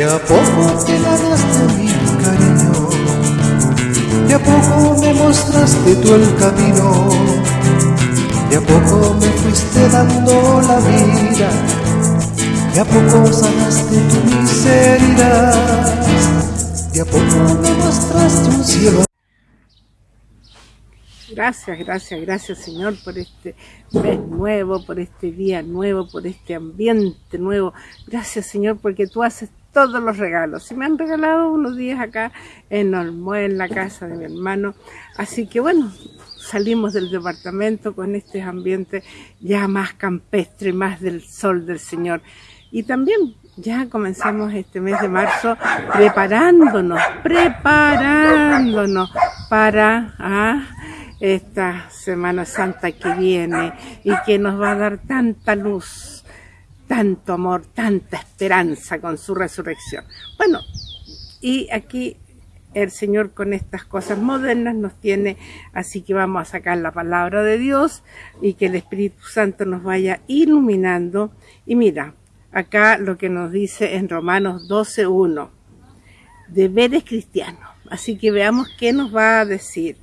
De a poco te ganaste mi cariño, de a poco me mostraste tú el camino, de a poco me fuiste dando la vida, de a poco sanaste tu miseria, de a poco me mostraste un cielo. Gracias, gracias, gracias Señor por este mes nuevo, por este día nuevo, por este ambiente nuevo. Gracias Señor porque tú haces todos los regalos. Y me han regalado unos días acá en Olmué, en la casa de mi hermano. Así que bueno, salimos del departamento con este ambiente ya más campestre, más del sol del Señor. Y también ya comenzamos este mes de marzo preparándonos, preparándonos para... Ah, esta Semana Santa que viene y que nos va a dar tanta luz, tanto amor, tanta esperanza con su resurrección. Bueno, y aquí el Señor con estas cosas modernas nos tiene, así que vamos a sacar la palabra de Dios y que el Espíritu Santo nos vaya iluminando. Y mira, acá lo que nos dice en Romanos 12.1, deberes cristianos. Así que veamos qué nos va a decir.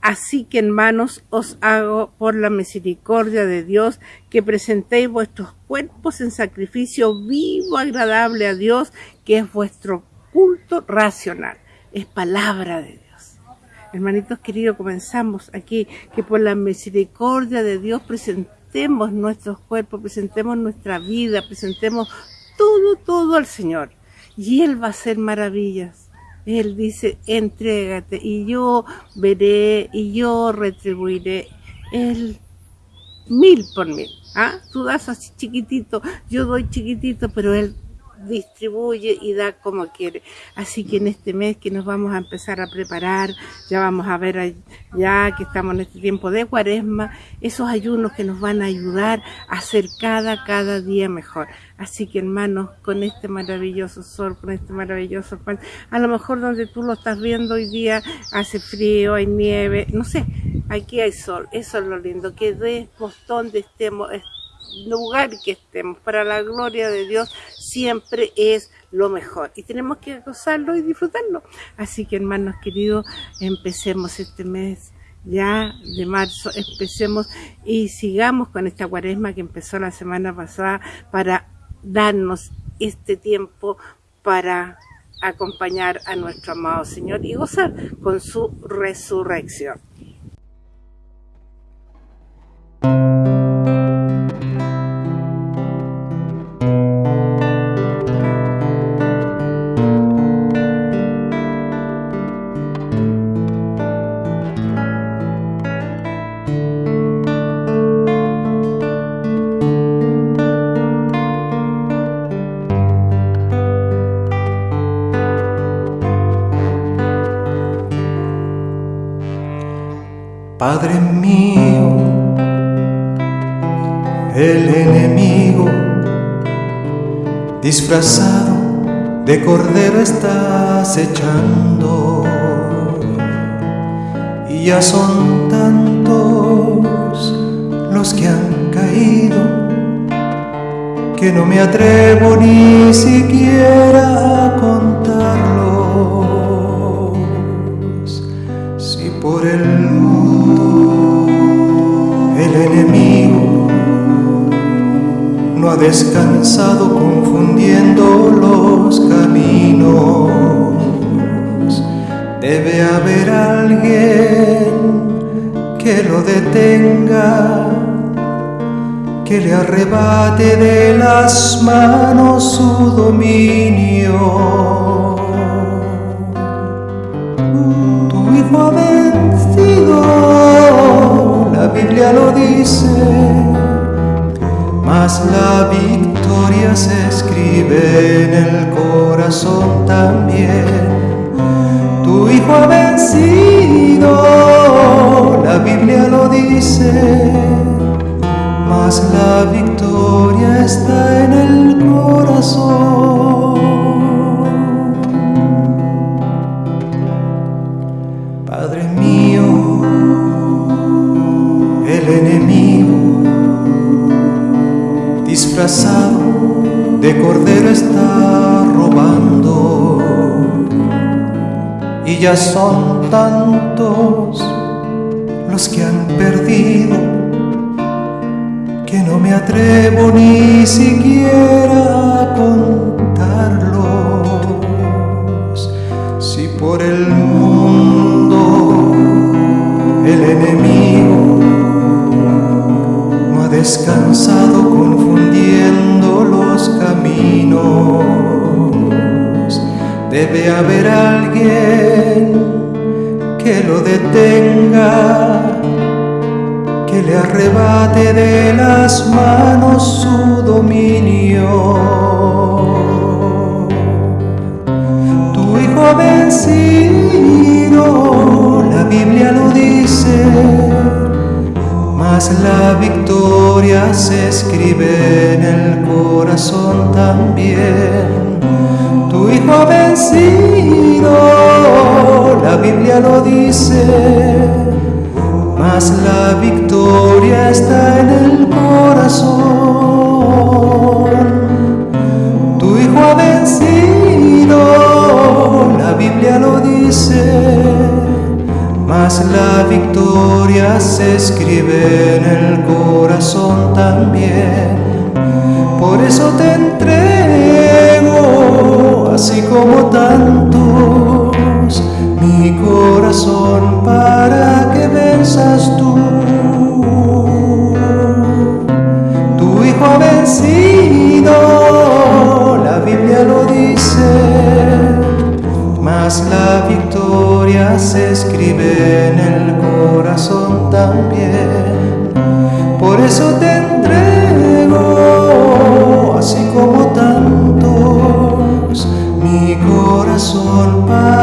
Así que hermanos os hago por la misericordia de Dios que presentéis vuestros cuerpos en sacrificio vivo, agradable a Dios, que es vuestro culto racional. Es palabra de Dios. Hermanitos queridos, comenzamos aquí que por la misericordia de Dios presentemos nuestros cuerpos, presentemos nuestra vida, presentemos todo, todo al Señor. Y Él va a hacer maravillas. Él dice, entrégate y yo veré y yo retribuiré el mil por mil. ¿Ah? Tú das así chiquitito, yo doy chiquitito, pero Él distribuye y da como quiere. Así que en este mes que nos vamos a empezar a preparar, ya vamos a ver ya que estamos en este tiempo de cuaresma, esos ayunos que nos van a ayudar a hacer cada, cada día mejor. Así que hermanos, con este maravilloso sol, con este maravilloso pan, a lo mejor donde tú lo estás viendo hoy día hace frío, hay nieve, no sé, aquí hay sol, eso es lo lindo, que demos donde estemos, lugar que estemos, para la gloria de Dios, siempre es lo mejor. Y tenemos que gozarlo y disfrutarlo. Así que hermanos queridos, empecemos este mes ya de marzo, empecemos y sigamos con esta cuaresma que empezó la semana pasada para darnos este tiempo para acompañar a nuestro amado Señor y gozar con su resurrección. Padre mío, el enemigo disfrazado de cordero está acechando y ya son tantos los que han caído que no me atrevo ni siquiera Debe haber alguien que lo detenga, que le arrebate de las manos su dominio. También. Tu hijo ha vencido, la Biblia lo dice, mas la victoria está en el corazón. Ya son tantos los que han perdido que no me atrevo ni siquiera a contarlos. Si por el debe haber alguien que lo detenga que le arrebate de las manos su dominio. Tu hijo vencido, la Biblia lo dice, mas la victoria se escribe en el corazón también. Hijo vencido, la Biblia lo dice mas la victoria está en el corazón. Tu hijo ha vencido, la Biblia lo dice, mas la victoria se escribe en el corazón también. Por eso te entrego, así como tantos, mi corazón para que venzas tú. Tu hijo ha vencido, la Biblia lo dice, mas la victoria se escribe en el corazón también. Por eso te entrego, así como corazón para